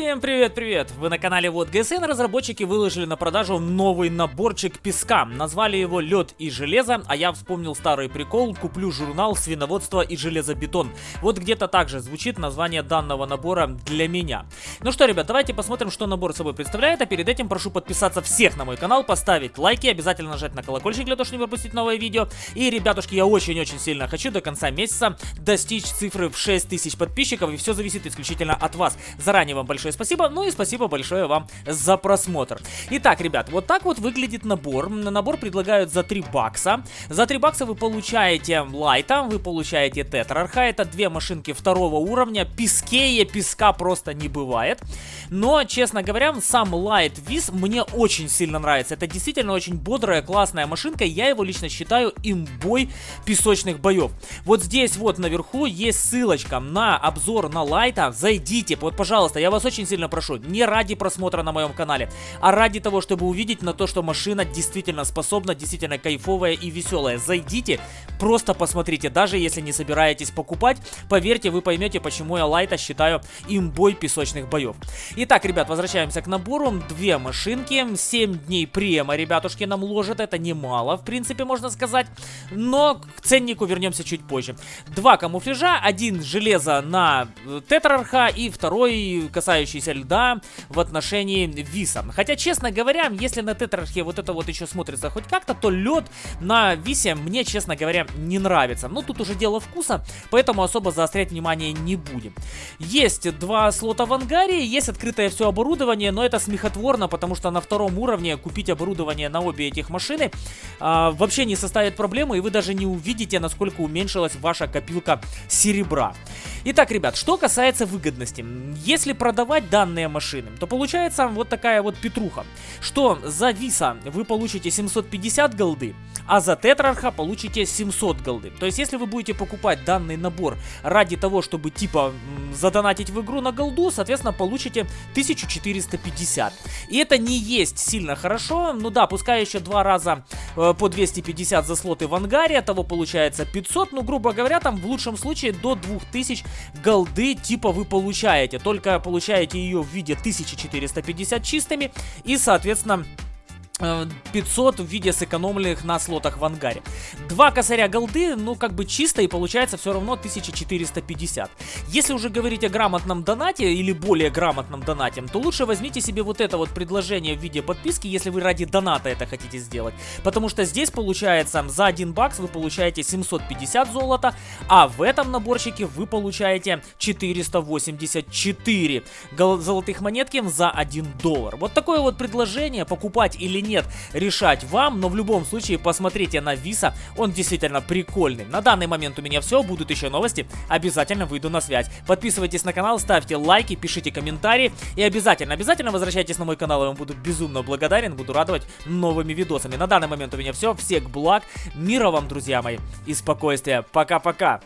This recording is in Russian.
Всем привет-привет! Вы на канале Вот ГСН. Разработчики выложили на продажу новый наборчик песка. Назвали его Лед и железо, а я вспомнил старый прикол. Куплю журнал свиноводство и железобетон. Вот где-то так же звучит название данного набора для меня. Ну что, ребят, давайте посмотрим, что набор собой представляет. А перед этим прошу подписаться всех на мой канал, поставить лайки, обязательно нажать на колокольчик для того, чтобы не пропустить новое видео. И, ребятушки, я очень-очень сильно хочу до конца месяца достичь цифры в 6000 подписчиков. И все зависит исключительно от вас. Заранее вам большое большое спасибо. Ну и спасибо большое вам за просмотр. Итак, ребят, вот так вот выглядит набор. Набор предлагают за 3 бакса. За 3 бакса вы получаете лайта, вы получаете тетрарха. Это две машинки второго уровня. Пескее песка просто не бывает. Но, честно говоря, сам лайт виз мне очень сильно нравится. Это действительно очень бодрая, классная машинка. Я его лично считаю имбой песочных боев. Вот здесь вот наверху есть ссылочка на обзор на лайта. Зайдите, вот, пожалуйста, я вас очень сильно прошу, не ради просмотра на моем канале, а ради того, чтобы увидеть на то, что машина действительно способна, действительно кайфовая и веселая. Зайдите, просто посмотрите, даже если не собираетесь покупать, поверьте, вы поймете, почему я Лайта считаю имбой песочных боев. Итак, ребят, возвращаемся к набору. Две машинки, 7 дней према, ребятушки, нам ложат, это немало, в принципе, можно сказать, но к ценнику вернемся чуть позже. Два камуфляжа, один железо на э, тетрарха и второй касается касающийся льда в отношении Виса. Хотя, честно говоря, если на Тетрархе вот это вот еще смотрится хоть как-то, то лед на Висе мне, честно говоря, не нравится. Но тут уже дело вкуса, поэтому особо заострять внимание не будем. Есть два слота в ангаре, есть открытое все оборудование, но это смехотворно, потому что на втором уровне купить оборудование на обе этих машины а, вообще не составит проблемы, и вы даже не увидите, насколько уменьшилась ваша копилка серебра. Итак, ребят, что касается выгодности. Если продавать данные машины, то получается вот такая вот петруха, что за Виса вы получите 750 голды, а за Тетрарха получите 700 голды. То есть, если вы будете покупать данный набор ради того, чтобы типа задонатить в игру на голду, соответственно, получите 1450. И это не есть сильно хорошо. Ну да, пускай еще два раза э, по 250 за слоты в ангаре, того получается 500. Ну, грубо говоря, там в лучшем случае до 2000 голды типа вы получаете. Только получаете ее в виде 1450 чистыми и, соответственно, 500 в виде сэкономленных на слотах в ангаре. Два косаря голды, ну как бы чисто и получается все равно 1450. Если уже говорить о грамотном донате или более грамотном донате, то лучше возьмите себе вот это вот предложение в виде подписки, если вы ради доната это хотите сделать. Потому что здесь получается за 1 бакс вы получаете 750 золота, а в этом наборчике вы получаете 484 золотых монетки за 1 доллар. Вот такое вот предложение, покупать или нет нет, решать вам, но в любом случае посмотрите на Виса, он действительно прикольный. На данный момент у меня все, будут еще новости, обязательно выйду на связь. Подписывайтесь на канал, ставьте лайки, пишите комментарии и обязательно, обязательно возвращайтесь на мой канал, я вам буду безумно благодарен, буду радовать новыми видосами. На данный момент у меня все, всех благ, мира вам, друзья мои, и спокойствия. Пока-пока!